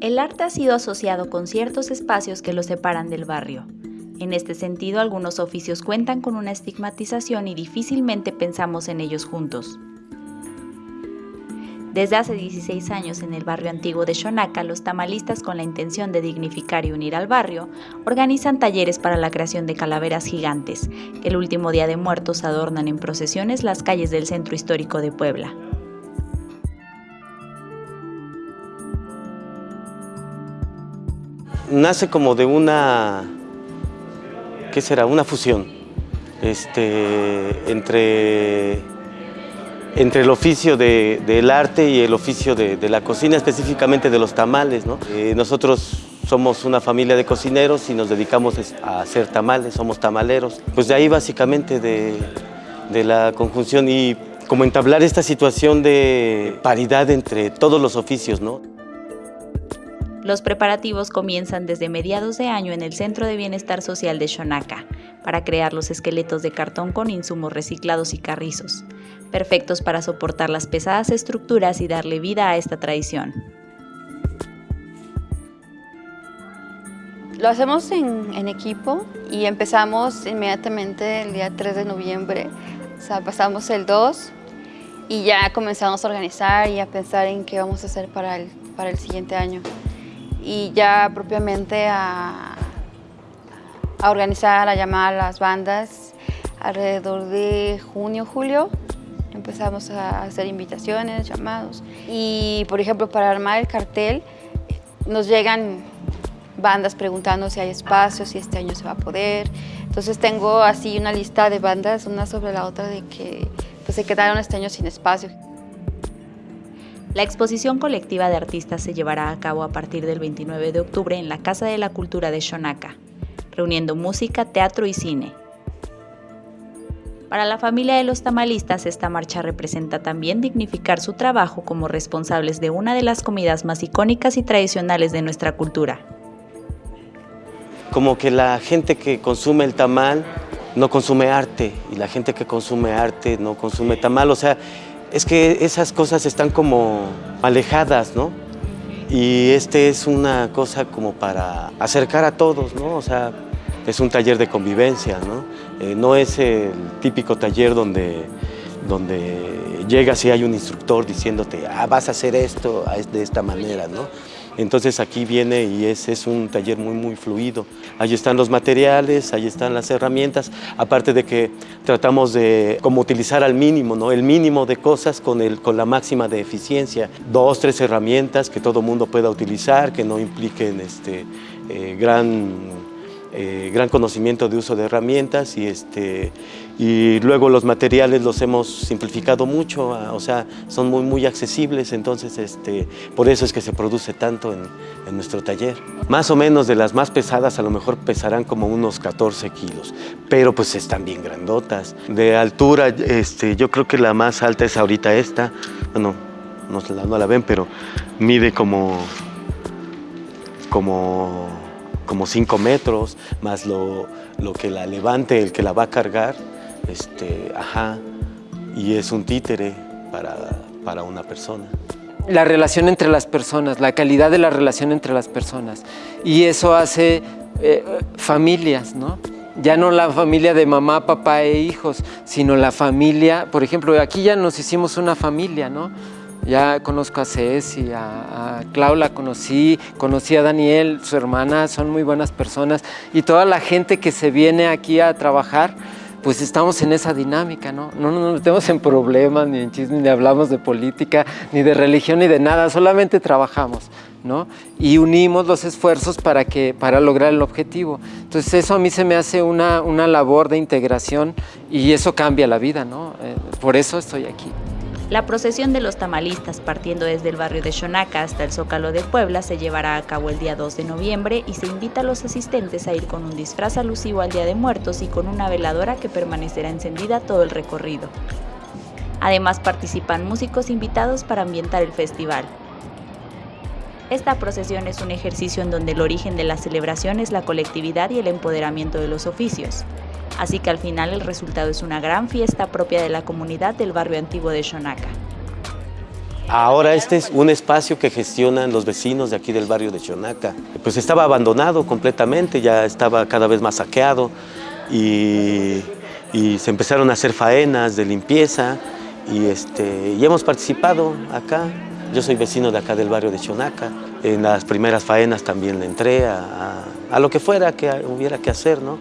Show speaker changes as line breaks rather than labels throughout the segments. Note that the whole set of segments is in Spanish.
El arte ha sido asociado con ciertos espacios que lo separan del barrio. En este sentido, algunos oficios cuentan con una estigmatización y difícilmente pensamos en ellos juntos. Desde hace 16 años en el barrio antiguo de Xonaca, los tamalistas con la intención de dignificar y unir al barrio, organizan talleres para la creación de calaveras gigantes, el último día de muertos adornan en procesiones las calles del centro histórico de Puebla.
Nace como de una, ¿qué será? Una fusión este, entre, entre el oficio del arte y el oficio de, la cocina, específicamente de los tamales. Eh, nosotros somos una familia de cocineros y nos dedicamos a hacer tamales, somos tamaleros. Pues de ahí básicamente de, de la conjunción y como entablar esta situación de paridad entre todos los oficios. ¿no?
Los preparativos comienzan desde mediados de año en el Centro de Bienestar Social de Xonaca para crear los esqueletos de cartón con insumos reciclados y carrizos, perfectos para soportar las pesadas estructuras y darle vida a esta tradición.
Lo hacemos en, equipo y empezamos inmediatamente el día 3 de noviembre, o sea, pasamos el 2 y ya comenzamos a organizar y a pensar en qué vamos a hacer para el, para el siguiente año y ya propiamente a, organizar, a llamar a las bandas alrededor de junio, julio. Empezamos a hacer invitaciones, llamados. Y, por ejemplo, para armar el cartel, nos llegan bandas preguntando si hay espacio, si este año se va a poder. Entonces tengo así una lista de bandas, una sobre la otra, de que pues, se quedaron este año sin espacio.
La exposición colectiva de artistas se llevará a cabo a partir del 29 de octubre en la Casa de la Cultura de Xonaca, reuniendo música, teatro y cine. Para la familia de los tamalistas, esta marcha representa también dignificar su trabajo como responsables de una de las comidas más icónicas y tradicionales de nuestra cultura.
Como que la gente que consume el tamal no consume arte y la gente que consume arte no consume tamal, o sea, es que esas cosas están como alejadas, ¿no? Y este es una cosa como para acercar a todos, ¿no? O sea, es un taller de convivencia, ¿no? Eh, no es el típico taller donde, donde llegas y hay un instructor diciéndote, ah, vas a hacer esto de esta manera, ¿no? Entonces aquí viene y es, es un taller muy, muy fluido. Ahí están los materiales, ahí están las herramientas, aparte de que tratamos de como utilizar al mínimo, ¿no? el mínimo de cosas con, el, con la máxima de eficiencia. Dos, tres herramientas que todo mundo pueda utilizar, que no impliquen este, eh, gran eh, gran conocimiento de uso de herramientas y, este, y luego los materiales los hemos simplificado mucho, ah, o sea, son muy, muy accesibles, entonces este, por eso es que se produce tanto en, en, nuestro taller. Más o menos de las más pesadas a lo mejor pesarán como unos 14 kilos, pero pues están bien grandotas. De altura, este, yo creo que la más alta es ahorita esta, bueno, no, no la ven, pero mide como, como como 5 metros, más lo, que la levante, el que la va a cargar, este, ajá, y es un títere para, una persona.
La relación entre las personas, la calidad de la relación entre las personas, y eso hace eh, familias, ¿no? ya no la familia de mamá, papá e hijos, sino la familia, por ejemplo, aquí ya nos hicimos una familia, ¿no? Ya conozco a Ceci, a, a Clau la conocí, conocí a Daniel, su hermana, son muy buenas personas y toda la gente que se viene aquí a trabajar, pues estamos en esa dinámica, ¿no? No nos metemos en problemas, ni en chismes, ni hablamos de política, ni de religión, ni de nada, solamente trabajamos, ¿no? Y unimos los esfuerzos para, que, para lograr el objetivo. Entonces eso a mí se me hace una, una labor de integración y eso cambia la vida, ¿no? Eh, por eso estoy aquí.
La procesión de los tamalistas partiendo desde el barrio de Xonaca hasta el Zócalo de Puebla se llevará a cabo el día 2 de noviembre y se invita a los asistentes a ir con un disfraz alusivo al Día de Muertos y con una veladora que permanecerá encendida todo el recorrido. Además participan músicos invitados para ambientar el festival. Esta procesión es un ejercicio en donde el origen de la celebración es la colectividad y el empoderamiento de los oficios así que al final el resultado es una gran fiesta propia de la comunidad del barrio antiguo de Xonaca.
Ahora este es un espacio que gestionan los vecinos de aquí del barrio de Chonaca. Pues estaba abandonado completamente, ya estaba cada vez más saqueado y, se empezaron a hacer faenas de limpieza y, este, y hemos participado acá. Yo soy vecino de acá del barrio de Chonaca. En las primeras faenas también le entré a, a, a lo que fuera que hubiera que hacer, ¿no?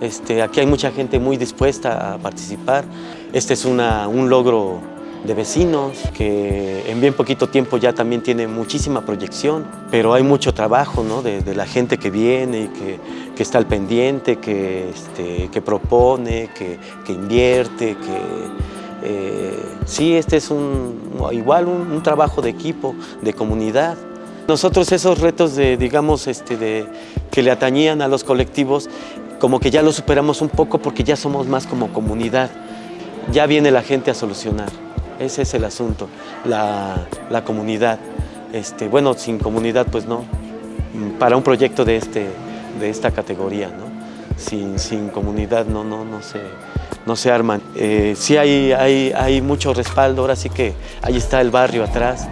Este, aquí hay mucha gente muy dispuesta a participar. Este es un logro de vecinos que en bien poquito tiempo ya también tiene muchísima proyección, pero hay mucho trabajo de, la gente que viene y que, está al pendiente, que, este, propone, que, invierte, que eh, sí, este es igual un, trabajo de equipo, de comunidad. Nosotros esos retos de, digamos, este, que le atañían a los colectivos, como que ya los superamos un poco porque ya somos más como comunidad. Ya viene la gente a solucionar. Ese es el asunto, la, la comunidad. Este, bueno, sin comunidad, pues no. Para un proyecto de, este, de esta categoría, ¿no? Sin, sin comunidad no, no, no, se, no se arman. Eh, sí hay, hay, hay mucho respaldo, ahora sí que ahí está el barrio atrás.